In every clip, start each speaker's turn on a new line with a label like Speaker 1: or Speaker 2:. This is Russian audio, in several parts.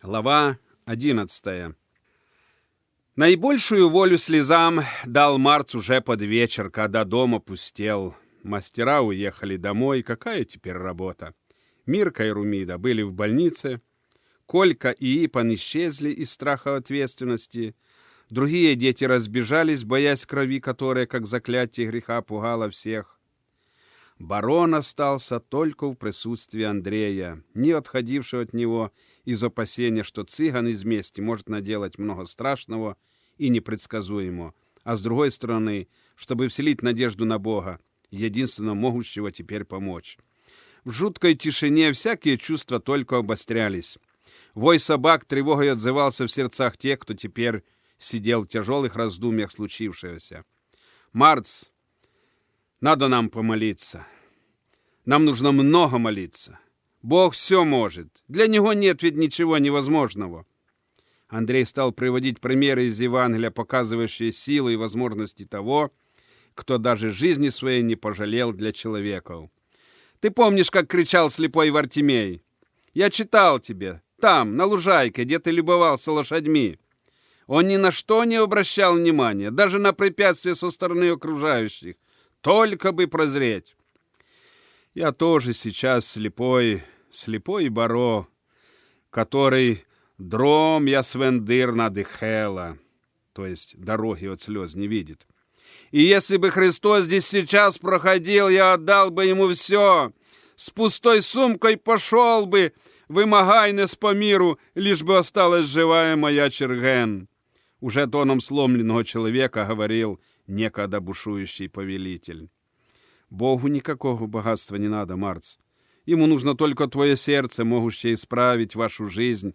Speaker 1: Глава 11. Наибольшую волю слезам дал Марц уже под вечер, когда дом опустел. Мастера уехали домой. Какая теперь работа? Мирка и Румида были в больнице. Колька и Ипан исчезли из страха ответственности. Другие дети разбежались, боясь крови, которая, как заклятие греха, пугала всех. Барон остался только в присутствии Андрея, не отходившего от него из опасения, что цыган из мести может наделать много страшного и непредсказуемого, а с другой стороны, чтобы вселить надежду на Бога, единственно могущего теперь помочь. В жуткой тишине всякие чувства только обострялись. Вой собак тревогой отзывался в сердцах тех, кто теперь сидел в тяжелых раздумьях случившегося. «Марц, надо нам помолиться. Нам нужно много молиться. Бог все может. Для него нет ведь ничего невозможного. Андрей стал приводить примеры из Евангелия, показывающие силу и возможности того, кто даже жизни своей не пожалел для человеков. Ты помнишь, как кричал слепой Вартимей? Я читал тебе, там, на лужайке, где ты любовался лошадьми. Он ни на что не обращал внимания, даже на препятствия со стороны окружающих. Только бы прозреть. Я тоже сейчас слепой, слепой баро, который дром я свендыр надыхела, то есть дороги от слез не видит. И если бы Христос здесь сейчас проходил, я отдал бы ему все. С пустой сумкой пошел бы, вымогайне по миру, лишь бы осталась живая моя Черген. Уже тоном сломленного человека говорил некогда бушующий повелитель. Богу никакого богатства не надо, Марц. Ему нужно только твое сердце, могущее исправить вашу жизнь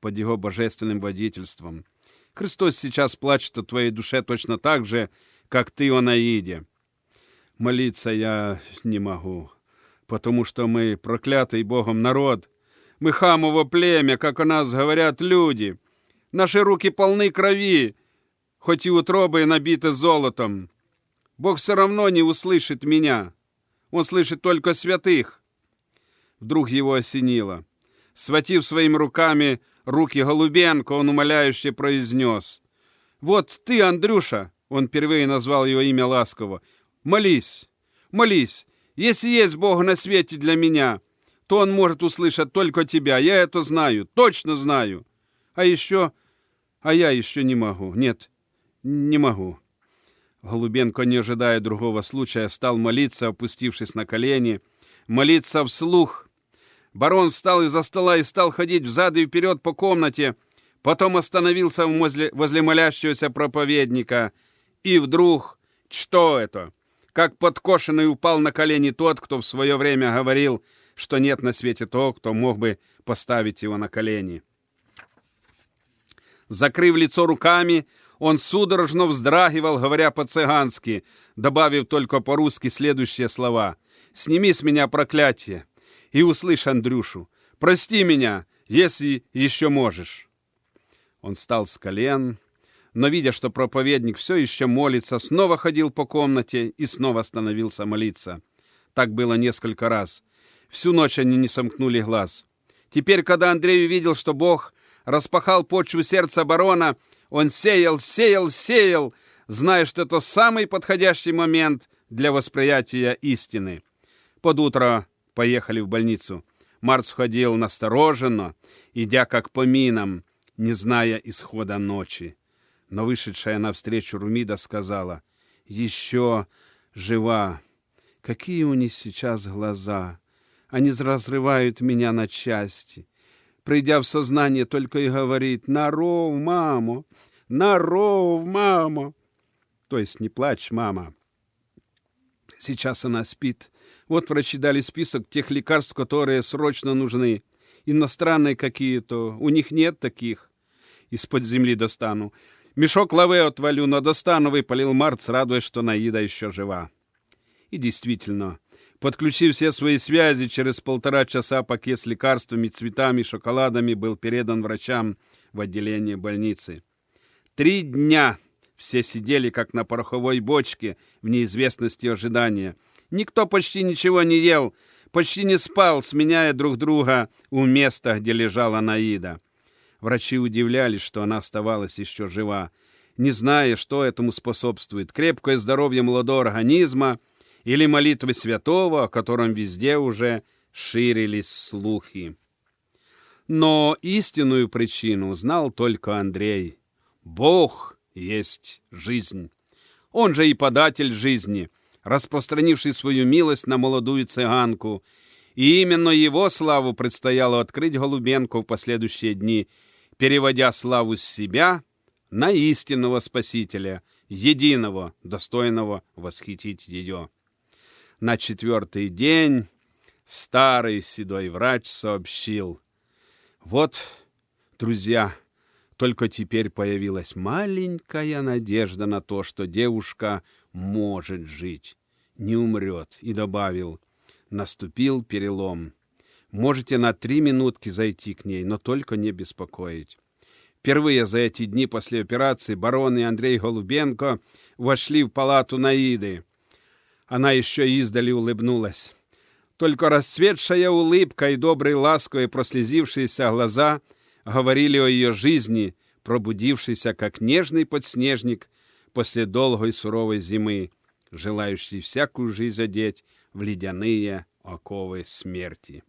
Speaker 1: под его божественным водительством. Христос сейчас плачет о твоей душе точно так же, как ты о Наиде. Молиться я не могу, потому что мы проклятый Богом народ. Мы хамово племя, как о нас говорят люди. Наши руки полны крови, хоть и утробы набиты золотом. Бог все равно не услышит меня. Он слышит только святых. Вдруг его осенило. Схватив своими руками руки Голубенко, он умоляюще произнес. «Вот ты, Андрюша!» Он впервые назвал его имя ласково. «Молись, молись. Если есть Бог на свете для меня, то Он может услышать только тебя. Я это знаю, точно знаю. А еще... А я еще не могу. Нет, не могу». Голубенко, не ожидая другого случая, стал молиться, опустившись на колени, молиться вслух. Барон встал из-за стола и стал ходить взад и вперед по комнате, потом остановился возле, возле молящегося проповедника. И вдруг, что это? Как подкошенный упал на колени тот, кто в свое время говорил, что нет на свете того, кто мог бы поставить его на колени. Закрыв лицо руками, он судорожно вздрагивал, говоря по-цыгански, добавив только по-русски следующие слова. «Сними с меня проклятие и услышь Андрюшу. Прости меня, если еще можешь». Он встал с колен, но, видя, что проповедник все еще молится, снова ходил по комнате и снова остановился молиться. Так было несколько раз. Всю ночь они не сомкнули глаз. Теперь, когда Андрей увидел, что Бог распахал почву сердца барона, он сеял, сеял, сеял, зная, что это самый подходящий момент для восприятия истины. Под утро поехали в больницу. Марс входил настороженно, идя как по минам, не зная исхода ночи. Но вышедшая навстречу Румида сказала, «Еще жива! Какие у них сейчас глаза! Они разрывают меня на части!» придя в сознание, только и говорит «На ров, мамо! На ров, мамо!» То есть «Не плачь, мама!» Сейчас она спит. Вот врачи дали список тех лекарств, которые срочно нужны. Иностранные какие-то. У них нет таких. Из-под земли достану. Мешок лавы отвалю, но достану, выпалил Марц, радуясь, что Наида еще жива. И действительно, Подключив все свои связи, через полтора часа пакет с лекарствами, цветами, шоколадами был передан врачам в отделение больницы. Три дня все сидели, как на пороховой бочке, в неизвестности ожидания. Никто почти ничего не ел, почти не спал, сменяя друг друга у места, где лежала Наида. Врачи удивлялись, что она оставалась еще жива, не зная, что этому способствует, крепкое здоровье молодого организма или молитвы святого, о котором везде уже ширились слухи. Но истинную причину знал только Андрей. Бог есть жизнь. Он же и податель жизни, распространивший свою милость на молодую цыганку. И именно его славу предстояло открыть Голубенко в последующие дни, переводя славу с себя на истинного Спасителя, единого, достойного восхитить ее. На четвертый день старый седой врач сообщил. Вот, друзья, только теперь появилась маленькая надежда на то, что девушка может жить, не умрет, и добавил, наступил перелом. Можете на три минутки зайти к ней, но только не беспокоить. Впервые за эти дни после операции барон и Андрей Голубенко вошли в палату Наиды. Она еще издали улыбнулась. Только расцветшая улыбка и добрые ласковые прослезившиеся глаза говорили о ее жизни, пробудившейся, как нежный подснежник после долгой суровой зимы, желающий всякую жизнь одеть в ледяные оковы смерти.